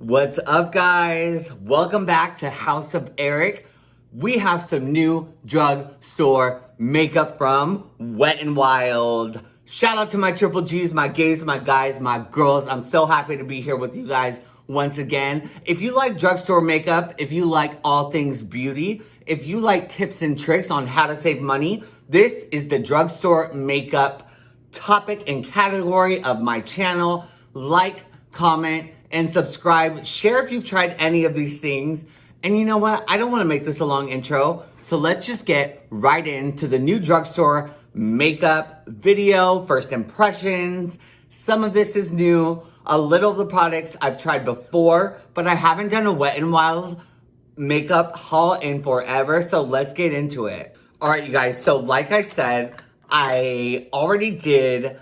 What's up guys? Welcome back to House of Eric. We have some new drugstore makeup from Wet n Wild. Shout out to my triple G's, my gays, my guys, my girls. I'm so happy to be here with you guys once again. If you like drugstore makeup, if you like all things beauty, if you like tips and tricks on how to save money, this is the drugstore makeup topic and category of my channel. Like, comment, and subscribe. Share if you've tried any of these things. And you know what? I don't want to make this a long intro. So let's just get right into the new drugstore makeup video, first impressions. Some of this is new. A little of the products I've tried before, but I haven't done a Wet n Wild makeup haul in forever. So let's get into it. All right, you guys. So like I said, I already did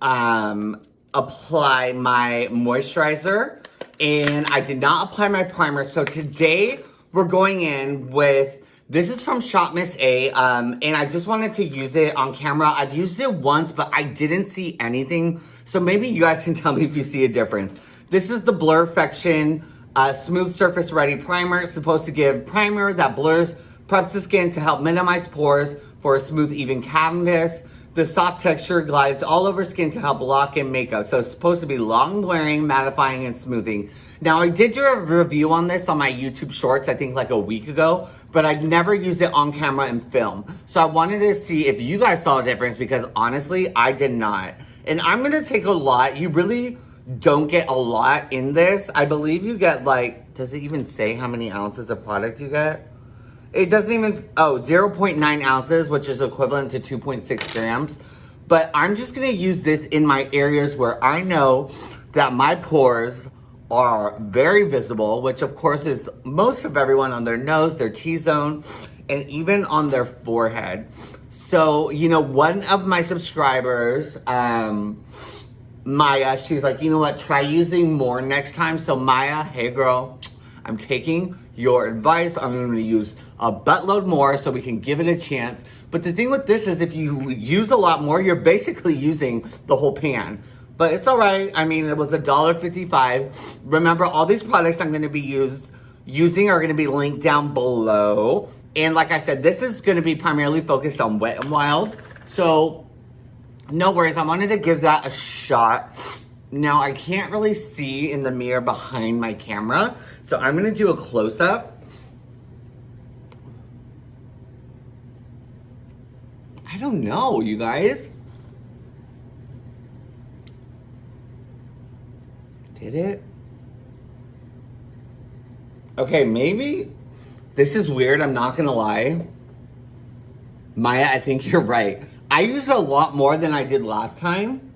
um, apply my moisturizer and I did not apply my primer. So today we're going in with, this is from Shop Miss A um, and I just wanted to use it on camera. I've used it once, but I didn't see anything. So maybe you guys can tell me if you see a difference. This is the Blurrfection uh, Smooth Surface Ready Primer. It's supposed to give primer that blurs, preps the skin to help minimize pores for a smooth, even canvas. The soft texture glides all over skin to help lock in makeup. So it's supposed to be long wearing, mattifying, and smoothing. Now I did do a review on this on my YouTube shorts, I think like a week ago, but I've never used it on camera and film. So I wanted to see if you guys saw a difference because honestly, I did not. And I'm gonna take a lot. You really don't get a lot in this. I believe you get like, does it even say how many ounces of product you get? It doesn't even, oh, 0.9 ounces, which is equivalent to 2.6 grams. But I'm just gonna use this in my areas where I know that my pores are very visible, which of course is most of everyone on their nose, their T-zone, and even on their forehead. So, you know, one of my subscribers, um, Maya, she's like, you know what, try using more next time. So Maya, hey girl, I'm taking your advice. I'm to use a buttload more so we can give it a chance. But the thing with this is if you use a lot more, you're basically using the whole pan. But it's all right. I mean, it was $1.55. Remember, all these products I'm going to be use, using are going to be linked down below. And like I said, this is going to be primarily focused on Wet n Wild. So, no worries. I wanted to give that a shot. Now, I can't really see in the mirror behind my camera, so I'm gonna do a close-up. I don't know, you guys. Did it? Okay, maybe this is weird, I'm not gonna lie. Maya, I think you're right. I used a lot more than I did last time.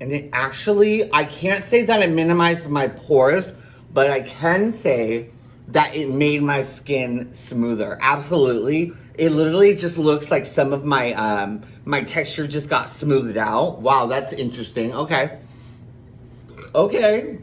And it actually, I can't say that it minimized my pores, but I can say that it made my skin smoother. Absolutely. It literally just looks like some of my, um, my texture just got smoothed out. Wow, that's interesting. Okay. Okay.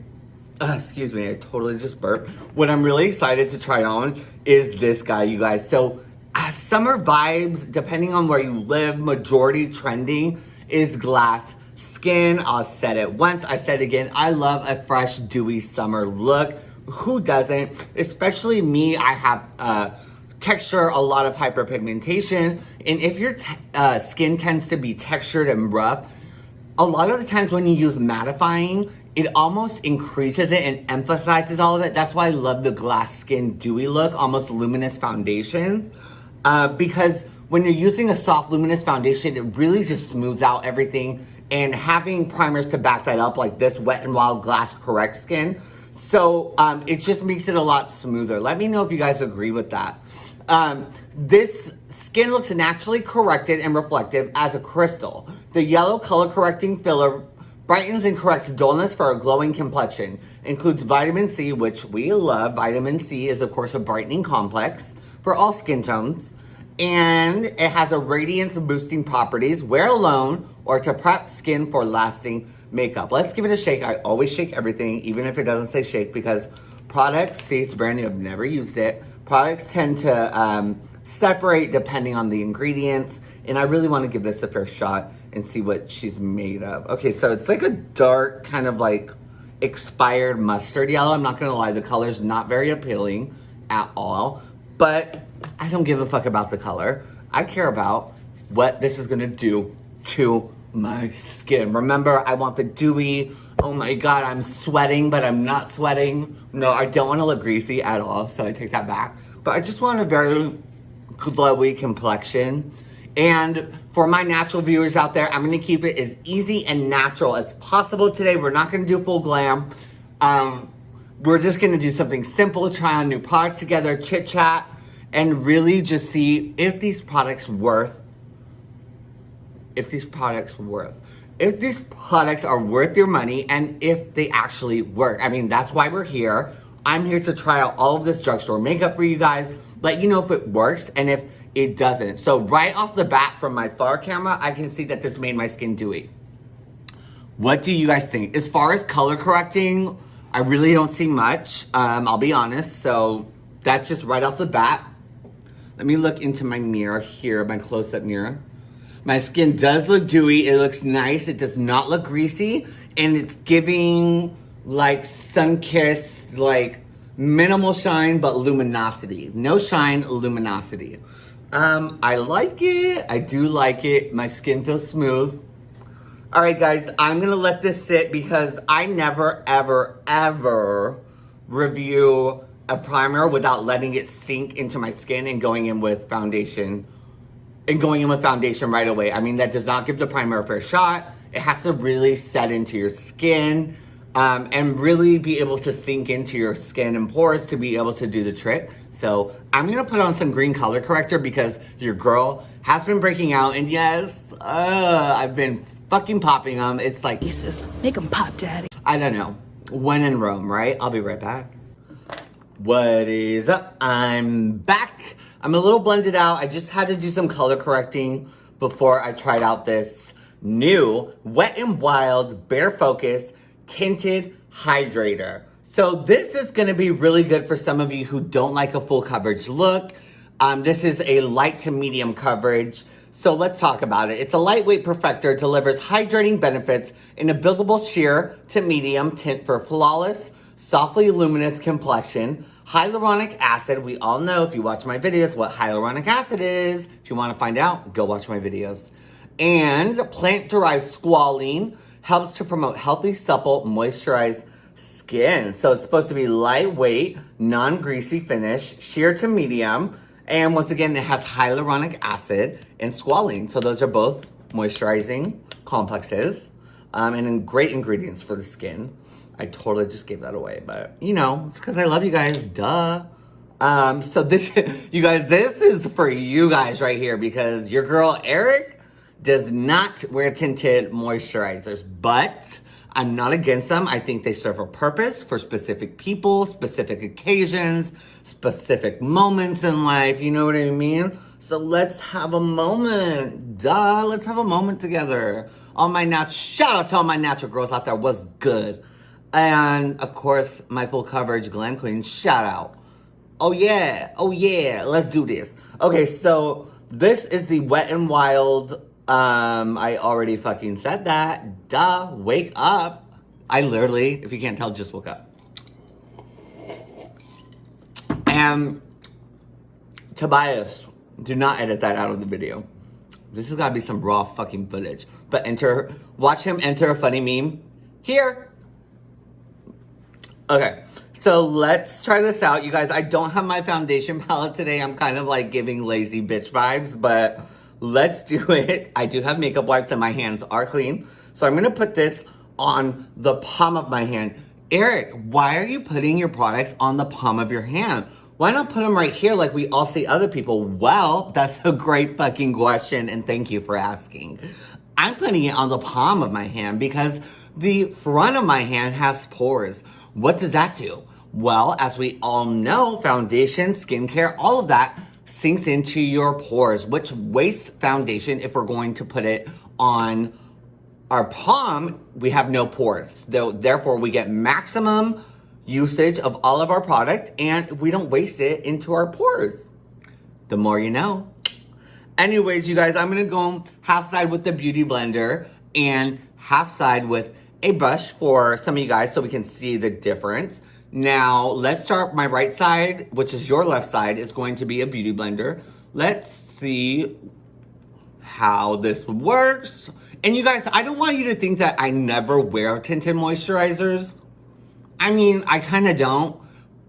Uh, excuse me, I totally just burped. What I'm really excited to try on is this guy, you guys. So, uh, summer vibes, depending on where you live, majority trending is glass skin. I'll set it once, I said it again. I love a fresh, dewy summer look. Who doesn't? Especially me, I have uh, texture, a lot of hyperpigmentation. And if your uh, skin tends to be textured and rough, a lot of the times when you use mattifying, it almost increases it and emphasizes all of it. That's why I love the glass skin dewy look, almost luminous foundations. Uh, because when you're using a soft luminous foundation, it really just smooths out everything and having primers to back that up like this Wet n Wild Glass Correct Skin. So um, it just makes it a lot smoother. Let me know if you guys agree with that. Um, this skin looks naturally corrected and reflective as a crystal. The yellow color correcting filler brightens and corrects dullness for a glowing complexion. Includes vitamin C, which we love. Vitamin C is of course a brightening complex for all skin tones and it has a radiance boosting properties. Wear alone or to prep skin for lasting makeup. Let's give it a shake. I always shake everything, even if it doesn't say shake, because products, see it's brand new, I've never used it. Products tend to um, separate depending on the ingredients, and I really wanna give this a fair shot and see what she's made of. Okay, so it's like a dark kind of like expired mustard yellow. I'm not gonna lie, the color's not very appealing at all, but I don't give a fuck about the color. I care about what this is gonna do to my skin. Remember, I want the dewy, oh my god, I'm sweating, but I'm not sweating. No, I don't wanna look greasy at all, so I take that back. But I just want a very glowy complexion. And for my natural viewers out there, I'm gonna keep it as easy and natural as possible today. We're not gonna do full glam. Um, we're just gonna do something simple, try on new products together, chit chat, and really just see if these products worth, if these products worth, if these products are worth your money and if they actually work. I mean, that's why we're here. I'm here to try out all of this drugstore makeup for you guys, let you know if it works and if it doesn't. So right off the bat from my far camera, I can see that this made my skin dewy. What do you guys think? As far as color correcting, I really don't see much, um, I'll be honest. So that's just right off the bat. Let me look into my mirror here, my close-up mirror. My skin does look dewy. It looks nice. It does not look greasy. And it's giving like sun-kissed, like minimal shine, but luminosity. No shine, luminosity. Um, I like it. I do like it. My skin feels smooth. All right, guys, I'm gonna let this sit because I never, ever, ever review a primer without letting it sink into my skin and going in with foundation and going in with foundation right away. I mean, that does not give the primer a fair shot. It has to really set into your skin um, and really be able to sink into your skin and pores to be able to do the trick. So I'm gonna put on some green color corrector because your girl has been breaking out and yes, uh, I've been fucking popping them. It's like, Jesus, make them pop, daddy. I don't know. When in Rome, right? I'll be right back. What is up? I'm back. I'm a little blended out. I just had to do some color correcting before I tried out this new Wet n Wild Bare Focus Tinted Hydrator. So this is gonna be really good for some of you who don't like a full coverage look. Um, this is a light to medium coverage. So let's talk about it. It's a lightweight perfector, delivers hydrating benefits in a buildable sheer to medium tint for flawless, softly luminous complexion. Hyaluronic acid, we all know if you watch my videos what hyaluronic acid is. If you wanna find out, go watch my videos. And plant-derived squalene helps to promote healthy, supple, moisturized skin. So it's supposed to be lightweight, non-greasy finish, sheer to medium, and once again, it has hyaluronic acid and squalene. So those are both moisturizing complexes um, and great ingredients for the skin. I totally just gave that away, but you know, it's because I love you guys, duh. Um, so this, you guys, this is for you guys right here because your girl Eric does not wear tinted moisturizers, but I'm not against them. I think they serve a purpose for specific people, specific occasions, specific moments in life. You know what I mean? So let's have a moment. Duh, let's have a moment together. All my natural, shout out to all my natural girls out there. Was good. And of course, my full coverage Glam Queen, shout out. Oh yeah, oh yeah, let's do this. Okay, so this is the Wet n Wild, um, I already fucking said that. Duh, wake up. I literally, if you can't tell, just woke up. And Tobias, do not edit that out of the video. This has gotta be some raw fucking footage. But enter, watch him enter a funny meme here. Okay, so let's try this out. You guys, I don't have my foundation palette today. I'm kind of like giving lazy bitch vibes, but let's do it. I do have makeup wipes and my hands are clean. So I'm gonna put this on the palm of my hand. Eric, why are you putting your products on the palm of your hand? Why not put them right here like we all see other people? Well, that's a great fucking question and thank you for asking. I'm putting it on the palm of my hand because the front of my hand has pores. What does that do? Well, as we all know, foundation, skincare, all of that sinks into your pores, which wastes foundation if we're going to put it on our palm, we have no pores. So Therefore, we get maximum usage of all of our product and we don't waste it into our pores. The more you know. Anyways, you guys, I'm gonna go half side with the Beauty Blender and half side with a brush for some of you guys so we can see the difference. Now, let's start my right side, which is your left side, is going to be a beauty blender. Let's see how this works. And you guys, I don't want you to think that I never wear tinted moisturizers. I mean, I kind of don't.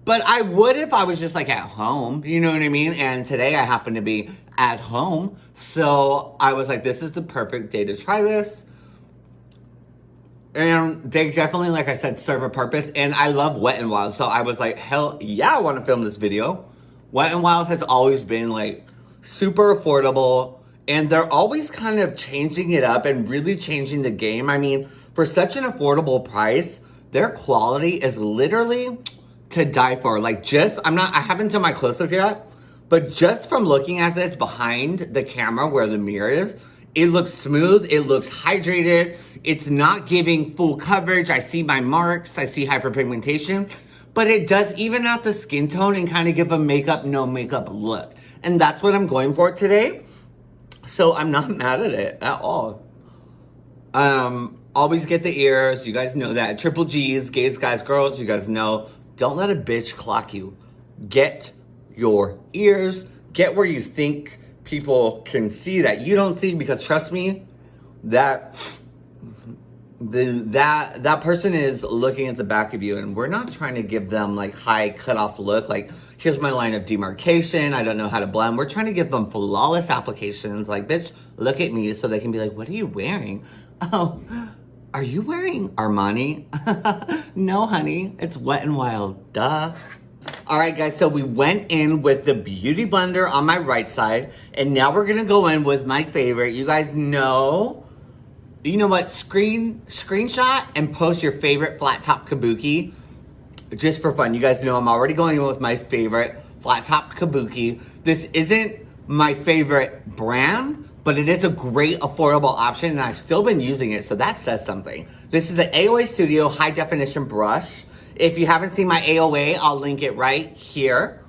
But I would if I was just like at home, you know what I mean? And today I happen to be at home. So I was like, this is the perfect day to try this. And they definitely, like I said, serve a purpose. And I love Wet n Wild. So I was like, hell yeah, I want to film this video. Wet n Wild has always been like super affordable. And they're always kind of changing it up and really changing the game. I mean, for such an affordable price, their quality is literally to die for. Like just, I'm not, I haven't done my close-up yet, but just from looking at this behind the camera where the mirror is, it looks smooth, it looks hydrated, it's not giving full coverage. I see my marks, I see hyperpigmentation, but it does even out the skin tone and kind of give a makeup, no makeup look. And that's what I'm going for today. So I'm not mad at it at all. Um, always get the ears. You guys know that. Triple G's, gays, guys, girls, you guys know. Don't let a bitch clock you. Get your ears. Get where you think people can see that you don't see because trust me, that the that that person is looking at the back of you and we're not trying to give them like high cutoff look like here's my line of demarcation i don't know how to blend. We're trying to give them flawless applications like bitch look at me so they can be like what are you wearing? Oh are you wearing armani? No honey it's wet and wild duh all right, guys, so we went in with the Beauty Blender on my right side, and now we're gonna go in with my favorite. You guys know you know what, screen screenshot and post your favorite flat top kabuki just for fun. You guys know I'm already going in with my favorite flat top kabuki. This isn't my favorite brand, but it is a great affordable option and I've still been using it, so that says something. This is the AOA Studio High Definition Brush. If you haven't seen my AOA, I'll link it right here.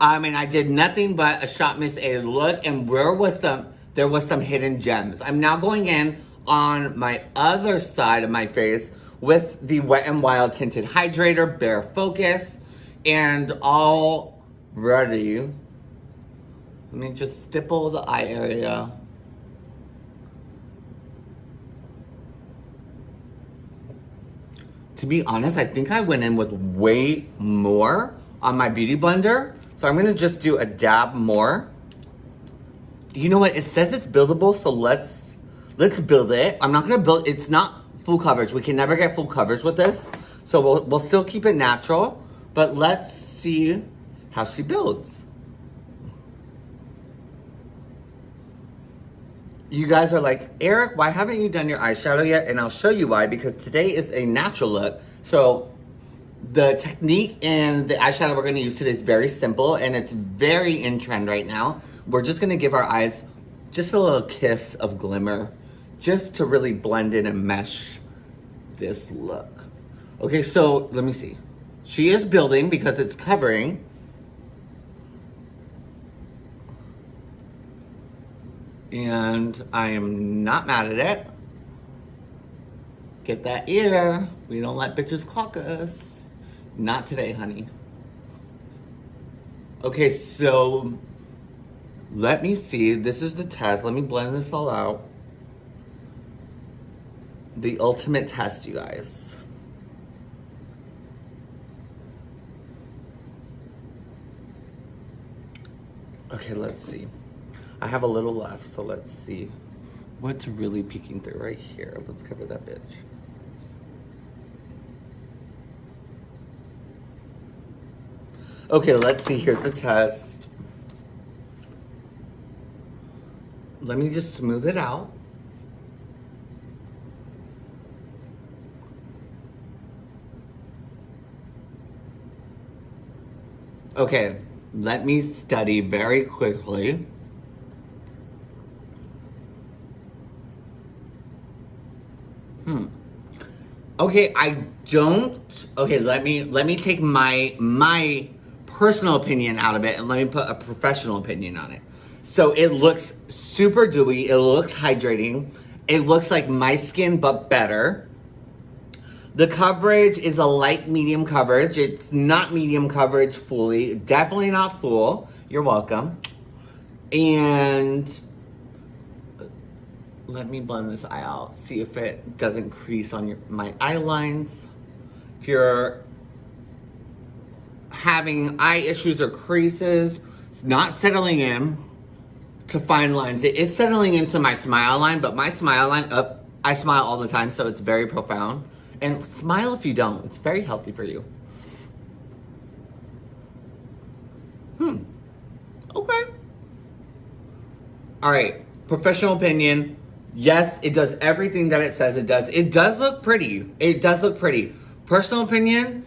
I mean, I did nothing but a Shop Miss A look and where was some, there was some hidden gems. I'm now going in on my other side of my face with the Wet n Wild Tinted Hydrator Bare Focus. And already, let me just stipple the eye area. To be honest, I think I went in with way more on my Beauty Blender. So I'm gonna just do a dab more. You know what, it says it's buildable, so let's Let's build it. I'm not gonna build, it's not full coverage. We can never get full coverage with this. So we'll, we'll still keep it natural, but let's see how she builds. You guys are like, Eric, why haven't you done your eyeshadow yet? And I'll show you why, because today is a natural look. So the technique and the eyeshadow we're gonna use today is very simple and it's very in trend right now. We're just gonna give our eyes just a little kiss of glimmer just to really blend in and mesh this look. Okay, so let me see. She is building because it's covering. And I am not mad at it. Get that ear. We don't let bitches clock us. Not today, honey. Okay, so let me see. This is the test. Let me blend this all out the ultimate test, you guys. Okay, let's see. I have a little left, so let's see what's really peeking through right here. Let's cover that bitch. Okay, let's see. Here's the test. Let me just smooth it out. Okay, let me study very quickly. Okay, I don't, okay, let me, let me take my, my personal opinion out of it and let me put a professional opinion on it. So it looks super dewy, it looks hydrating, it looks like my skin but better. The coverage is a light medium coverage. It's not medium coverage fully. Definitely not full. You're welcome. And let me blend this eye out. See if it doesn't crease on your my eye lines. If you're having eye issues or creases, it's not settling in to fine lines. It is settling into my smile line, but my smile line, up, I smile all the time, so it's very profound. And smile if you don't. It's very healthy for you. Hmm. Okay. All right. Professional opinion. Yes, it does everything that it says it does. It does look pretty. It does look pretty. Personal opinion,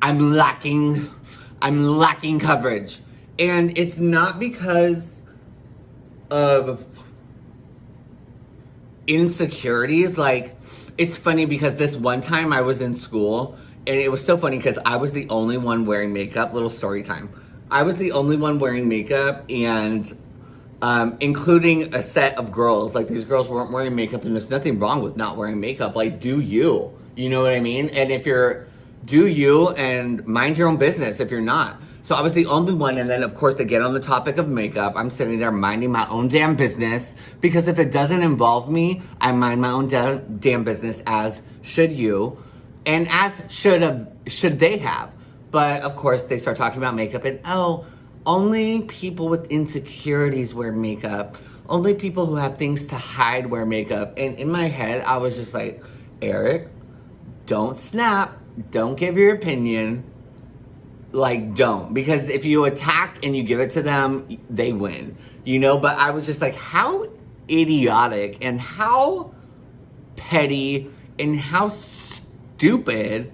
I'm lacking, I'm lacking coverage. And it's not because of insecurities. Like, it's funny because this one time I was in school and it was so funny because I was the only one wearing makeup. Little story time. I was the only one wearing makeup and um, including a set of girls. Like these girls weren't wearing makeup and there's nothing wrong with not wearing makeup. Like do you, you know what I mean? And if you're, do you and mind your own business if you're not. So I was the only one, and then of course they get on the topic of makeup. I'm sitting there minding my own damn business because if it doesn't involve me, I mind my own da damn business as should you, and as should have should they have. But of course they start talking about makeup and oh, only people with insecurities wear makeup. Only people who have things to hide wear makeup. And in my head, I was just like, Eric, don't snap. Don't give your opinion like don't because if you attack and you give it to them they win you know but i was just like how idiotic and how petty and how stupid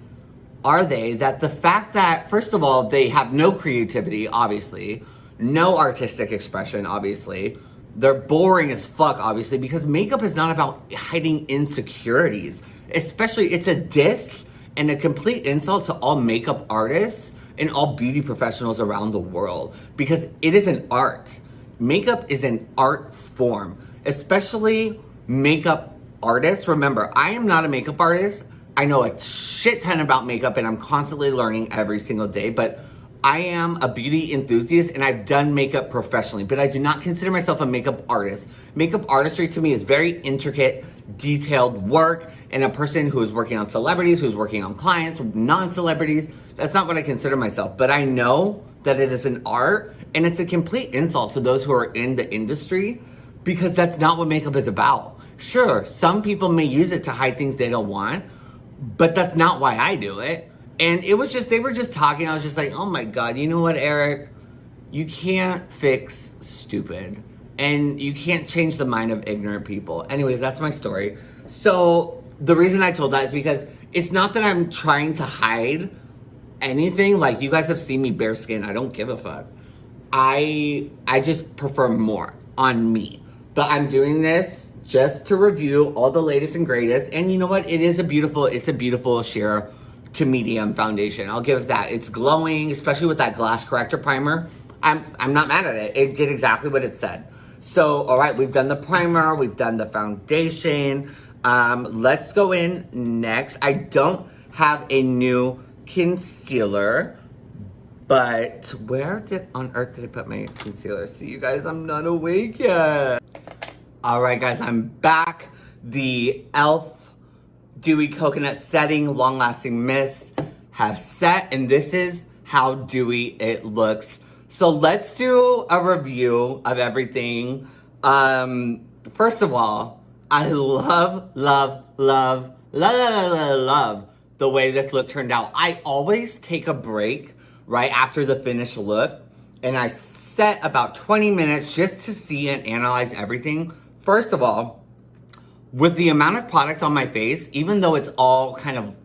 are they that the fact that first of all they have no creativity obviously no artistic expression obviously they're boring as fuck obviously because makeup is not about hiding insecurities especially it's a diss and a complete insult to all makeup artists and all beauty professionals around the world because it is an art. Makeup is an art form, especially makeup artists. Remember, I am not a makeup artist. I know a shit ton about makeup and I'm constantly learning every single day, but I am a beauty enthusiast and I've done makeup professionally, but I do not consider myself a makeup artist. Makeup artistry to me is very intricate, detailed work and a person who is working on celebrities, who's working on clients, non-celebrities. That's not what I consider myself, but I know that it is an art and it's a complete insult to those who are in the industry because that's not what makeup is about. Sure, some people may use it to hide things they don't want, but that's not why I do it. And it was just, they were just talking. I was just like, oh my God, you know what, Eric? You can't fix stupid and you can't change the mind of ignorant people. Anyways, that's my story. So the reason I told that is because it's not that I'm trying to hide anything. Like you guys have seen me bare skin. I don't give a fuck. I I just prefer more on me. But I'm doing this just to review all the latest and greatest. And you know what? It is a beautiful, it's a beautiful sheer to medium foundation. I'll give that. It's glowing, especially with that glass corrector primer. I'm I'm not mad at it. It did exactly what it said. So, all right, we've done the primer, we've done the foundation. Um, let's go in next. I don't have a new concealer, but where did on earth did I put my concealer? See you guys, I'm not awake yet. All right, guys, I'm back. The e.l.f. Dewy Coconut Setting Long Lasting Mist has set, and this is how dewy it looks. So let's do a review of everything. Um, first of all, I love, love, love, love, love, love, love the way this look turned out. I always take a break right after the finished look and I set about 20 minutes just to see and analyze everything. First of all, with the amount of product on my face, even though it's all kind of,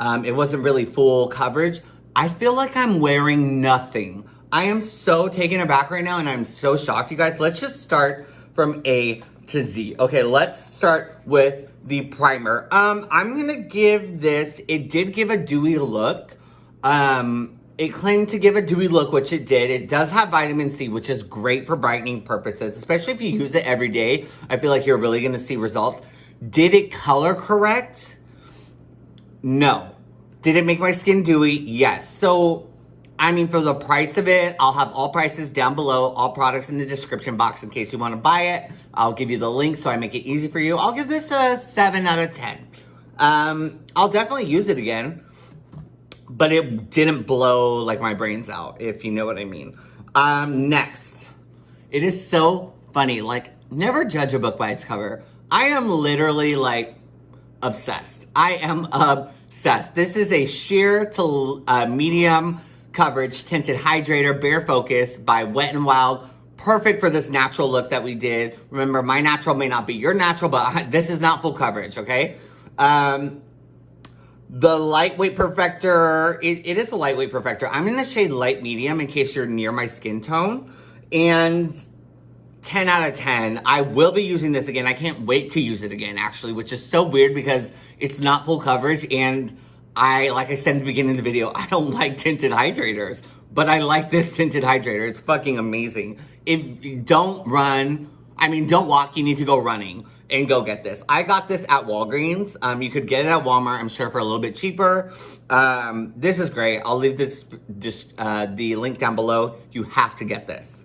um, it wasn't really full coverage, I feel like I'm wearing nothing. I am so taken aback right now and I'm so shocked, you guys. Let's just start from A to Z. Okay, let's start with the primer. Um, I'm gonna give this, it did give a dewy look. Um, it claimed to give a dewy look, which it did. It does have vitamin C, which is great for brightening purposes, especially if you use it every day. I feel like you're really gonna see results. Did it color correct? No. Did it make my skin dewy? Yes. So, I mean, for the price of it, I'll have all prices down below, all products in the description box in case you want to buy it. I'll give you the link so I make it easy for you. I'll give this a 7 out of 10. Um, I'll definitely use it again, but it didn't blow like my brains out, if you know what I mean. Um, next, it is so funny. Like, never judge a book by its cover. I am literally like obsessed. I am obsessed. This is a sheer to uh, medium coverage tinted hydrator, bare focus by Wet n Wild. Perfect for this natural look that we did. Remember, my natural may not be your natural, but this is not full coverage, okay? Um, the lightweight perfector, it, it is a lightweight perfector. I'm in the shade light medium in case you're near my skin tone. And 10 out of 10. I will be using this again. I can't wait to use it again, actually, which is so weird because it's not full coverage. And I, like I said in the beginning of the video, I don't like tinted hydrators, but I like this tinted hydrator. It's fucking amazing. If you don't run, I mean, don't walk, you need to go running and go get this. I got this at Walgreens. Um, you could get it at Walmart, I'm sure, for a little bit cheaper. Um, this is great. I'll leave this just uh, the link down below. You have to get this.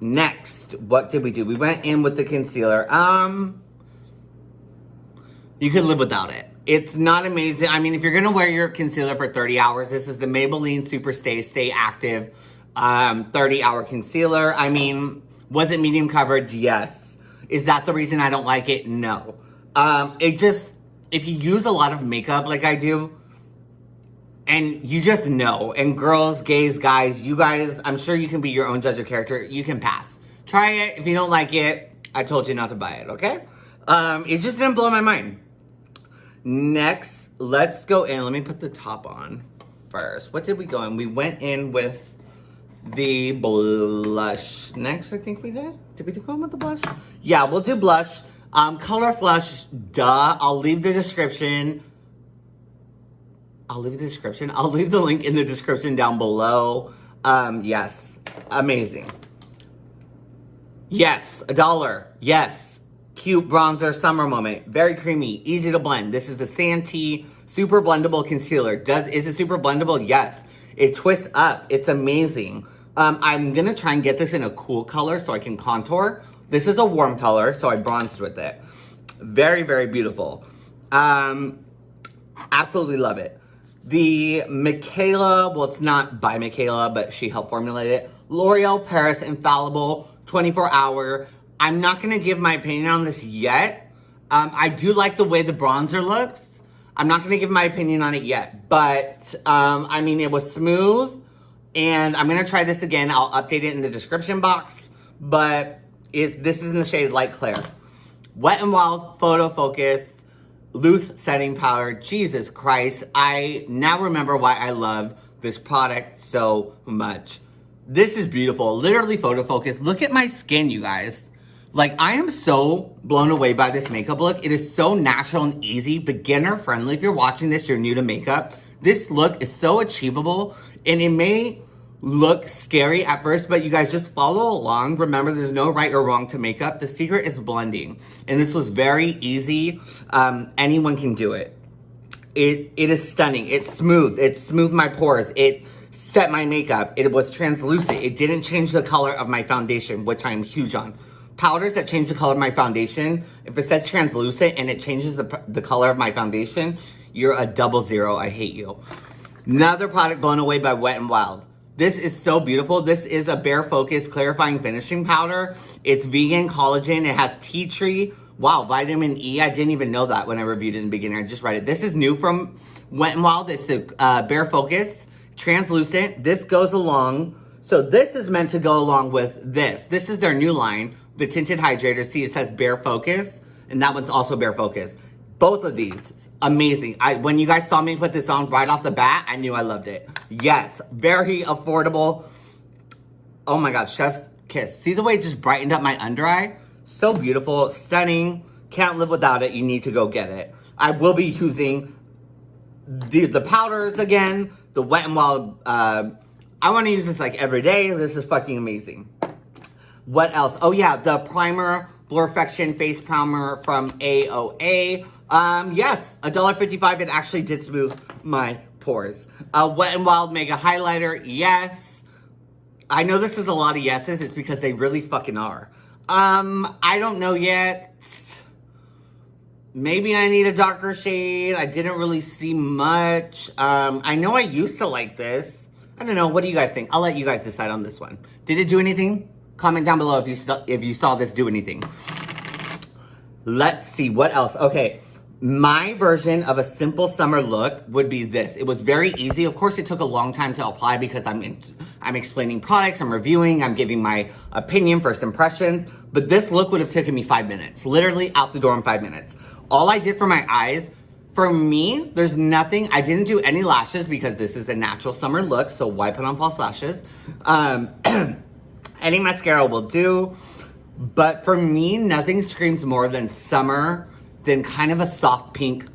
Next, what did we do? We went in with the concealer. Um, you could live without it. It's not amazing. I mean, if you're gonna wear your concealer for 30 hours, this is the Maybelline Super Stay Stay Active um, 30 hour concealer. I mean, was it medium coverage? Yes. Is that the reason I don't like it? No. Um, it just, if you use a lot of makeup like I do, and you just know. And girls, gays, guys, you guys, I'm sure you can be your own judge of character. You can pass. Try it. If you don't like it, I told you not to buy it, okay? Um, it just didn't blow my mind. Next, let's go in. Let me put the top on first. What did we go in? We went in with the blush. Next, I think we did. Did we go in with the blush? Yeah, we'll do blush. Um, color flush, duh. I'll leave the description I'll leave the description. I'll leave the link in the description down below. Um, yes, amazing. Yes, a dollar. Yes, cute bronzer summer moment. Very creamy, easy to blend. This is the Santee Super Blendable Concealer. Does Is it super blendable? Yes. It twists up. It's amazing. Um, I'm to try and get this in a cool color so I can contour. This is a warm color, so I bronzed with it. Very, very beautiful. Um, absolutely love it. The Mikayla, well, it's not by Mikayla, but she helped formulate it. L'Oreal Paris Infallible 24 Hour. I'm not going to give my opinion on this yet. Um, I do like the way the bronzer looks. I'm not going to give my opinion on it yet. But, um, I mean, it was smooth. And I'm to try this again. I'll update it in the description box. But it, this is in the shade Light Clair. Wet n Wild Photo Focus loose setting powder. Jesus Christ. I now remember why I love this product so much. This is beautiful. Literally photo focus. Look at my skin, you guys. Like, I am so blown away by this makeup look. It is so natural and easy, beginner friendly. If you're watching this, you're new to makeup. This look is so achievable and it may look scary at first, but you guys just follow along. Remember, there's no right or wrong to makeup. The secret is blending. And this was very easy. Um, anyone can do it. It It is stunning. It's smooth. It smoothed my pores. It set my makeup. It was translucent. It didn't change the color of my foundation, which I'm huge on. Powders that change the color of my foundation, if it says translucent and it changes the, the color of my foundation, you're a double zero. I hate you. Another product blown away by Wet n Wild. This is so beautiful. This is a Bare Focus Clarifying Finishing Powder. It's vegan collagen. It has tea tree. Wow, vitamin E. I didn't even know that when I reviewed it in the beginning. I just read it. This is new from Wet n Wild. It's the uh, Bare Focus Translucent. This goes along. So this is meant to go along with this. This is their new line, the Tinted Hydrator. See, it says Bare Focus, and that one's also Bare Focus. Both of these, amazing. I When you guys saw me put this on right off the bat, I knew I loved it. Yes, very affordable. Oh my God, chef's kiss. See the way it just brightened up my under eye? So beautiful, stunning. Can't live without it. You need to go get it. I will be using the, the powders again, the Wet n Wild. Uh, I want to use this like every day. This is fucking amazing. What else? Oh yeah, the primer, Blurrfection Face Primer from AOA. Um, yes, $1.55. It actually did smooth my pores. Uh, Wet n Wild Mega Highlighter, yes. I know this is a lot of yeses. It's because they really fucking are. Um, I don't know yet. Maybe I need a darker shade. I didn't really see much. Um, I know I used to like this. I don't know. What do you guys think? I'll let you guys decide on this one. Did it do anything? Comment down below if you if you saw this do anything. Let's see. What else? Okay. My version of a simple summer look would be this. It was very easy. Of course, it took a long time to apply because I'm in, I'm explaining products, I'm reviewing, I'm giving my opinion, first impressions. But this look would have taken me five minutes. Literally out the door in five minutes. All I did for my eyes, for me, there's nothing, I didn't do any lashes because this is a natural summer look, so why put on false lashes? Um, any mascara will do. But for me, nothing screams more than summer than kind of a soft pink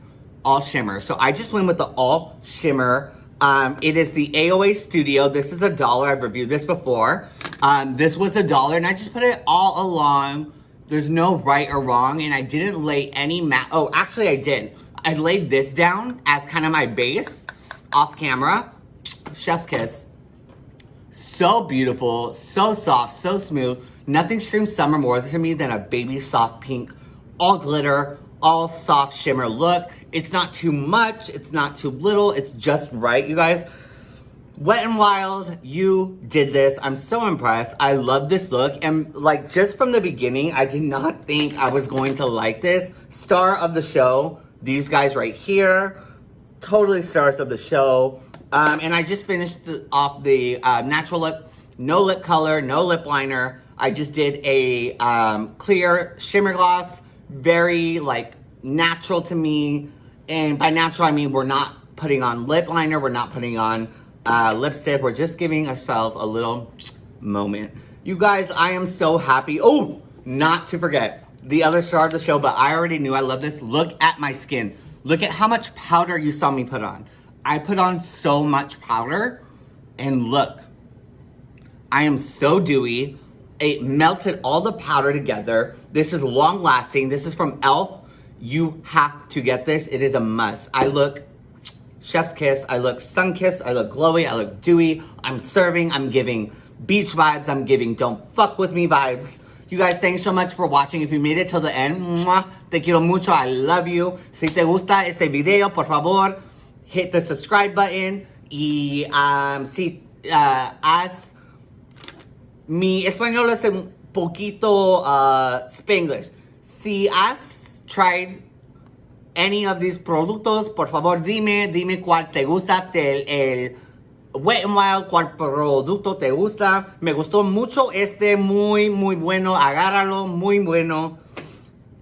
all shimmer. So I just went with the all shimmer. Um, it is the AOA Studio. This is a dollar. I've reviewed this before. Um, this was a dollar and I just put it all along. There's no right or wrong and I didn't lay any matte. Oh, actually I did. I laid this down as kind of my base off camera. Chef's kiss. So beautiful, so soft, so smooth. Nothing screams summer more to me than a baby soft pink, all glitter, all soft shimmer look. It's not too much, it's not too little, it's just right, you guys. Wet n Wild, you did this. I'm so impressed. I love this look. And like just from the beginning, I did not think I was going to like this. Star of the show, these guys right here, totally stars of the show. Um, and I just finished the, off the uh, natural lip, no lip color, no lip liner. I just did a um, clear shimmer gloss very like natural to me. And by natural, I mean we're not putting on lip liner. We're not putting on uh, lipstick. We're just giving ourselves a little moment. You guys, I am so happy. Oh, not to forget the other star of the show, but I already knew I love this. Look at my skin. Look at how much powder you saw me put on. I put on so much powder and look, I am so dewy. It melted all the powder together. This is long lasting. This is from e.l.f. You have to get this. It is a must. I look chef's kiss. I look sun kiss. I look glowy. I look dewy. I'm serving. I'm giving beach vibes. I'm giving don't fuck with me vibes. You guys, thanks so much for watching. If you made it till the end, mwah, te quiero mucho. I love you. Si te gusta este video, por favor, hit the subscribe button. Y um, si uh, Mi español es un poquito uh, Spanglish. Si has tried any of these productos, por favor dime, dime cuál te gusta, el, el Wet n Wild, cuál producto te gusta. Me gustó mucho este, muy, muy bueno. Agárralo, muy bueno.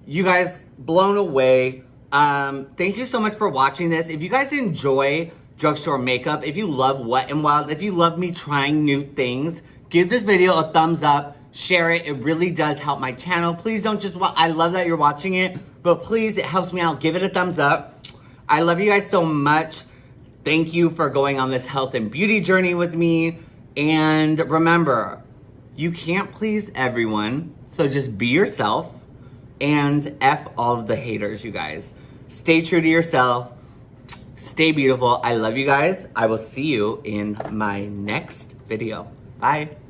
You guys, blown away. Um, thank you so much for watching this. If you guys enjoy drugstore makeup, if you love Wet n Wild, if you love me trying new things, Give this video a thumbs up, share it. It really does help my channel. Please don't just watch, I love that you're watching it, but please, it helps me out. Give it a thumbs up. I love you guys so much. Thank you for going on this health and beauty journey with me. And remember, you can't please everyone, so just be yourself and F all of the haters, you guys. Stay true to yourself. Stay beautiful. I love you guys. I will see you in my next video. Bye.